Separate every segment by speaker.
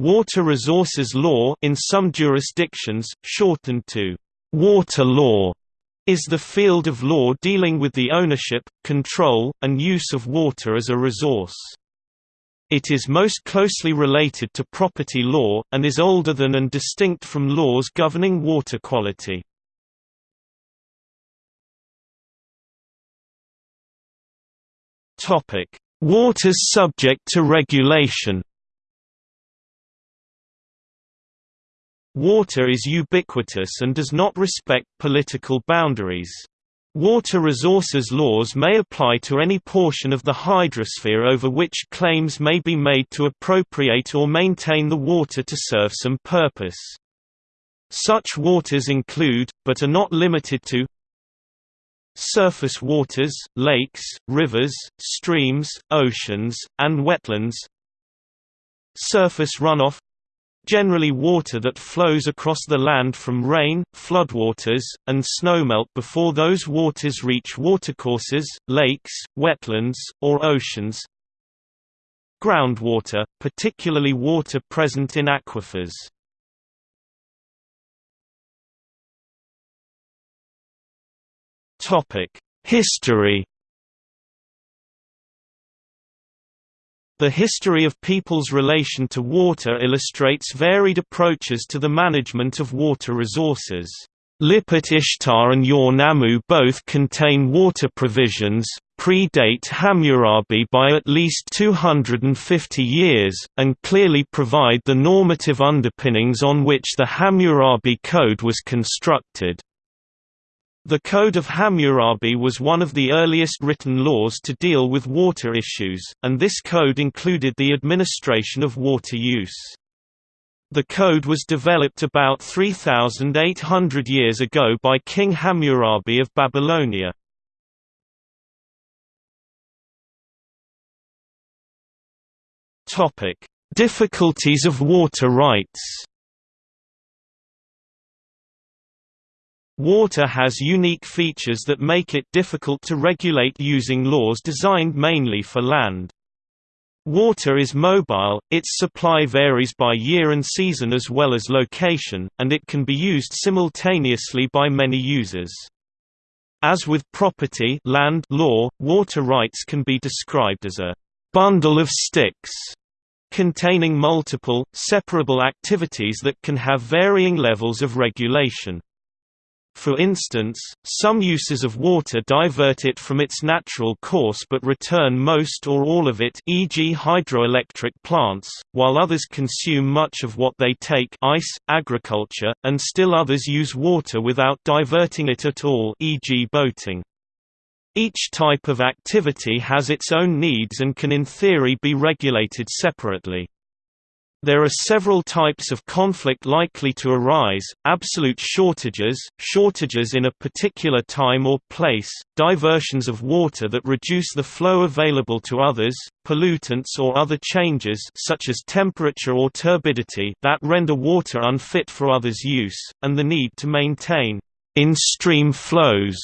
Speaker 1: Water Resources Law in some jurisdictions, shortened to water law, is the field of law dealing with the ownership, control, and use of water as a resource. It is most closely related to property law, and is older than and distinct from laws governing water quality. Waters subject to regulation Water is ubiquitous and does not respect political boundaries. Water resources laws may apply to any portion of the hydrosphere over which claims may be made to appropriate or maintain the water to serve some purpose. Such waters include, but are not limited to surface waters, lakes, rivers, streams, oceans, and wetlands surface runoff generally water that flows across the land from rain, floodwaters, and snowmelt before those waters reach watercourses, lakes, wetlands, or oceans. Groundwater, particularly water present in aquifers. History The history of people's relation to water illustrates varied approaches to the management of water resources. Lipit Ishtar and Ur Nammu both contain water provisions, predate Hammurabi by at least 250 years, and clearly provide the normative underpinnings on which the Hammurabi Code was constructed. The Code of Hammurabi was one of the earliest written laws to deal with water issues, and this code included the administration of water use. The code was developed about 3,800 years ago by King Hammurabi of Babylonia. Difficulties of water rights Water has unique features that make it difficult to regulate using laws designed mainly for land. Water is mobile, its supply varies by year and season as well as location, and it can be used simultaneously by many users. As with property land law, water rights can be described as a «bundle of sticks» containing multiple, separable activities that can have varying levels of regulation. For instance, some uses of water divert it from its natural course but return most or all of it e.g. hydroelectric plants, while others consume much of what they take ice, agriculture, and still others use water without diverting it at all e.g. boating. Each type of activity has its own needs and can in theory be regulated separately. There are several types of conflict likely to arise, absolute shortages, shortages in a particular time or place, diversions of water that reduce the flow available to others, pollutants or other changes such as temperature or turbidity that render water unfit for others' use, and the need to maintain in-stream flows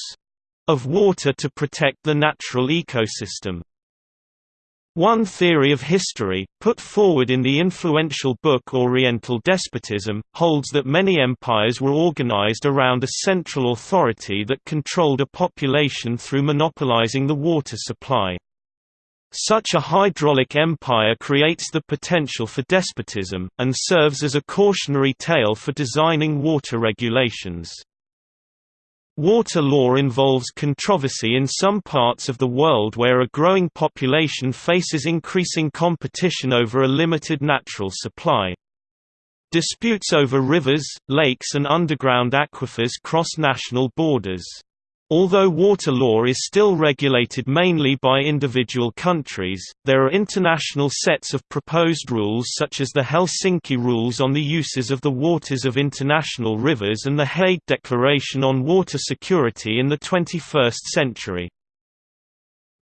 Speaker 1: of water to protect the natural ecosystem. One theory of history, put forward in the influential book Oriental Despotism, holds that many empires were organized around a central authority that controlled a population through monopolizing the water supply. Such a hydraulic empire creates the potential for despotism, and serves as a cautionary tale for designing water regulations. Water law involves controversy in some parts of the world where a growing population faces increasing competition over a limited natural supply. Disputes over rivers, lakes and underground aquifers cross national borders. Although water law is still regulated mainly by individual countries, there are international sets of proposed rules such as the Helsinki Rules on the Uses of the Waters of International Rivers and the Hague Declaration on Water Security in the 21st century.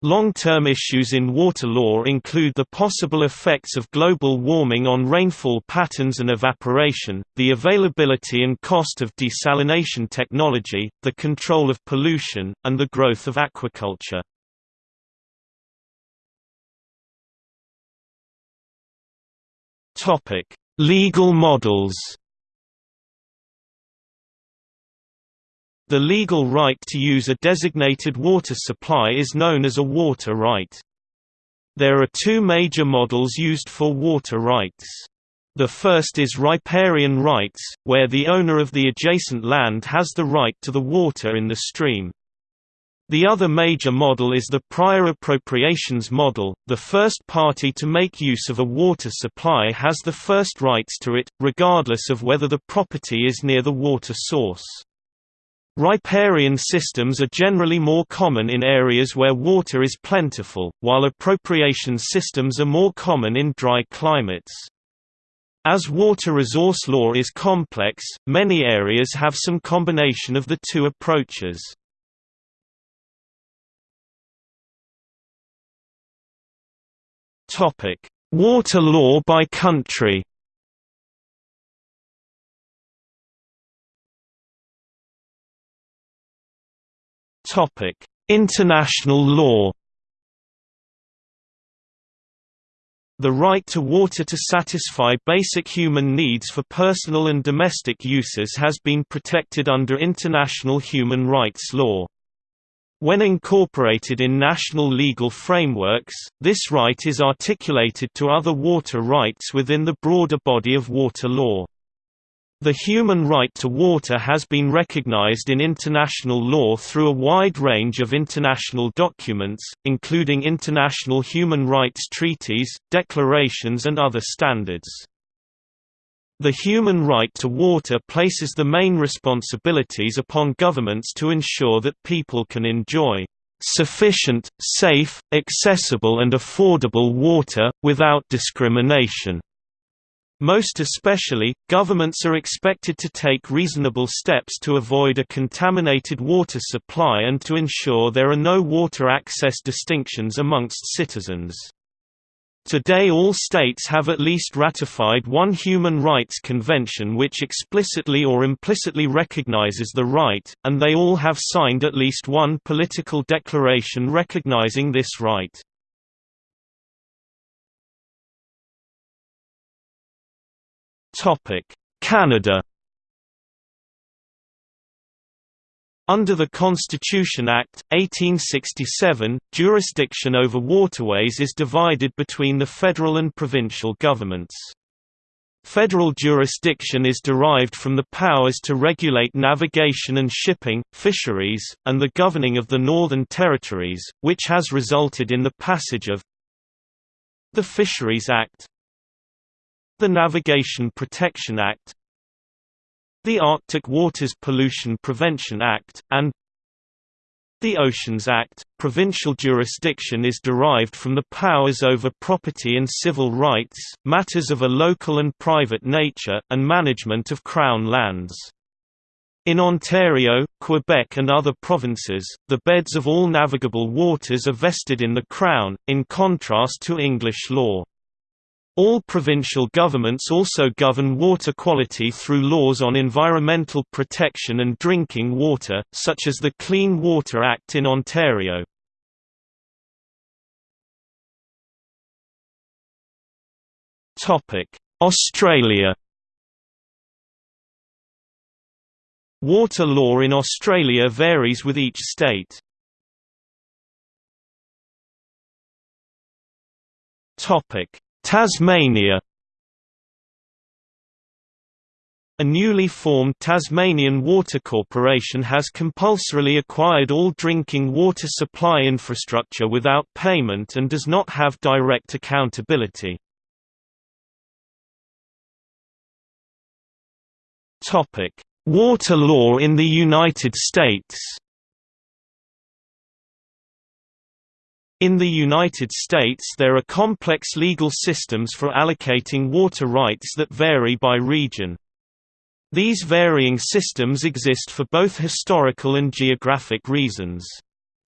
Speaker 1: Long-term issues in water law include the possible effects of global warming on rainfall patterns and evaporation, the availability and cost of desalination technology, the control of pollution, and the growth of aquaculture. Legal models The legal right to use a designated water supply is known as a water right. There are two major models used for water rights. The first is riparian rights, where the owner of the adjacent land has the right to the water in the stream. The other major model is the prior appropriations model, the first party to make use of a water supply has the first rights to it, regardless of whether the property is near the water source. Riparian systems are generally more common in areas where water is plentiful, while appropriation systems are more common in dry climates. As water resource law is complex, many areas have some combination of the two approaches. Water law by country International law The right to water to satisfy basic human needs for personal and domestic uses has been protected under international human rights law. When incorporated in national legal frameworks, this right is articulated to other water rights within the broader body of water law. The human right to water has been recognized in international law through a wide range of international documents, including international human rights treaties, declarations and other standards. The human right to water places the main responsibilities upon governments to ensure that people can enjoy sufficient, safe, accessible and affordable water, without discrimination. Most especially, governments are expected to take reasonable steps to avoid a contaminated water supply and to ensure there are no water access distinctions amongst citizens. Today all states have at least ratified one human rights convention which explicitly or implicitly recognizes the right, and they all have signed at least one political declaration recognizing this right. Canada Under the Constitution Act, 1867, jurisdiction over waterways is divided between the federal and provincial governments. Federal jurisdiction is derived from the powers to regulate navigation and shipping, fisheries, and the governing of the Northern Territories, which has resulted in the passage of the Fisheries Act, the Navigation Protection Act the Arctic Waters Pollution Prevention Act, and the Oceans Act. Provincial jurisdiction is derived from the powers over property and civil rights, matters of a local and private nature, and management of Crown lands. In Ontario, Quebec and other provinces, the beds of all navigable waters are vested in the Crown, in contrast to English law. All provincial governments also govern water quality through laws on environmental protection and drinking water, such as the Clean Water Act in Ontario. Australia Water law in Australia varies with each state. Topic Tasmania A newly formed Tasmanian Water Corporation has compulsorily acquired all drinking water supply infrastructure without payment and does not have direct accountability. Water law in the United States In the United States there are complex legal systems for allocating water rights that vary by region. These varying systems exist for both historical and geographic reasons.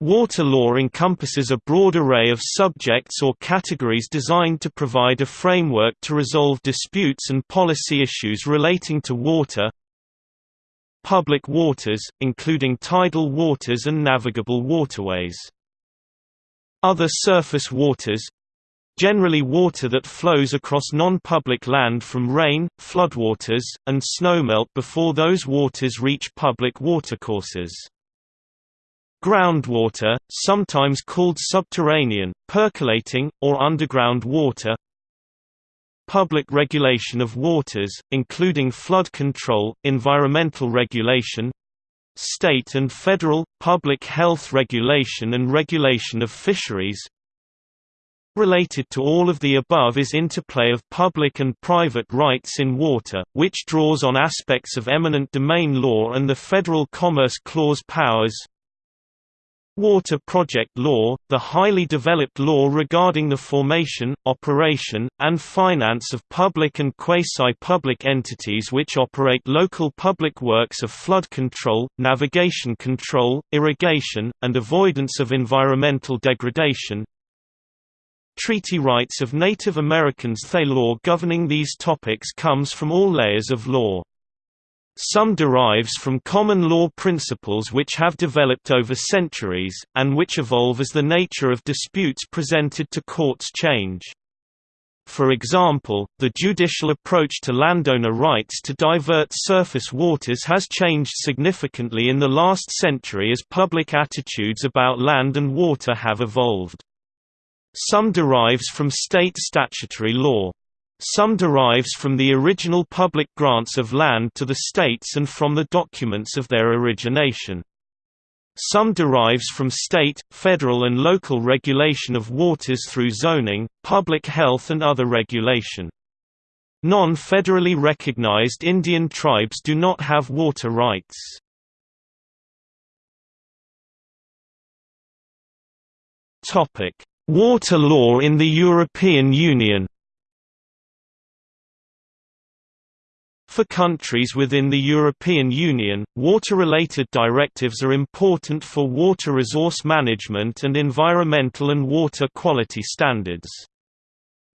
Speaker 1: Water law encompasses a broad array of subjects or categories designed to provide a framework to resolve disputes and policy issues relating to water, public waters, including tidal waters and navigable waterways. Other surface waters generally water that flows across non-public land from rain, floodwaters, and snowmelt before those waters reach public watercourses. Groundwater, sometimes called subterranean, percolating, or underground water Public regulation of waters, including flood control, environmental regulation state and federal, public health regulation and regulation of fisheries Related to all of the above is interplay of public and private rights in water, which draws on aspects of eminent domain law and the Federal Commerce Clause powers Water Project Law, the highly developed law regarding the formation, operation, and finance of public and quasi-public entities which operate local public works of flood control, navigation control, irrigation, and avoidance of environmental degradation, Treaty rights of Native Americans The law governing these topics comes from all layers of law. Some derives from common law principles which have developed over centuries, and which evolve as the nature of disputes presented to courts change. For example, the judicial approach to landowner rights to divert surface waters has changed significantly in the last century as public attitudes about land and water have evolved. Some derives from state statutory law. Some derives from the original public grants of land to the states and from the documents of their origination. Some derives from state, federal and local regulation of waters through zoning, public health and other regulation. Non-federally recognized Indian tribes do not have water rights. Water law in the European Union For countries within the European Union, water-related directives are important for water resource management and environmental and water quality standards.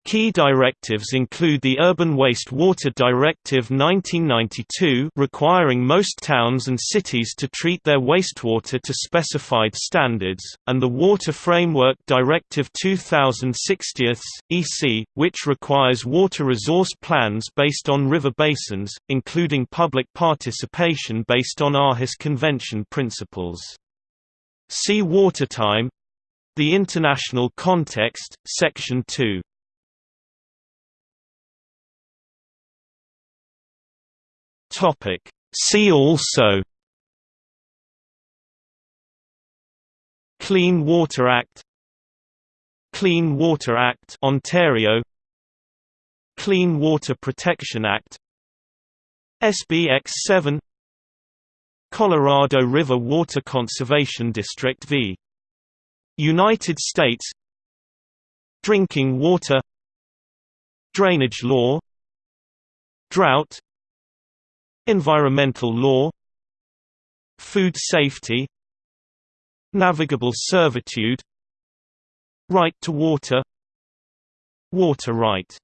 Speaker 1: Key directives include the Urban Waste Water Directive 1992 requiring most towns and cities to treat their wastewater to specified standards, and the Water Framework Directive 2060 EC, which requires water resource plans based on river basins, including public participation based on Aarhus Convention principles. See Watertime The International Context, Section 2 Topic See also Clean Water Act Clean Water Act Ontario Clean Water Protection Act SBX 7 Colorado River Water Conservation District v. United States Drinking water Drainage law Drought Environmental law Food safety Navigable servitude Right to water Water right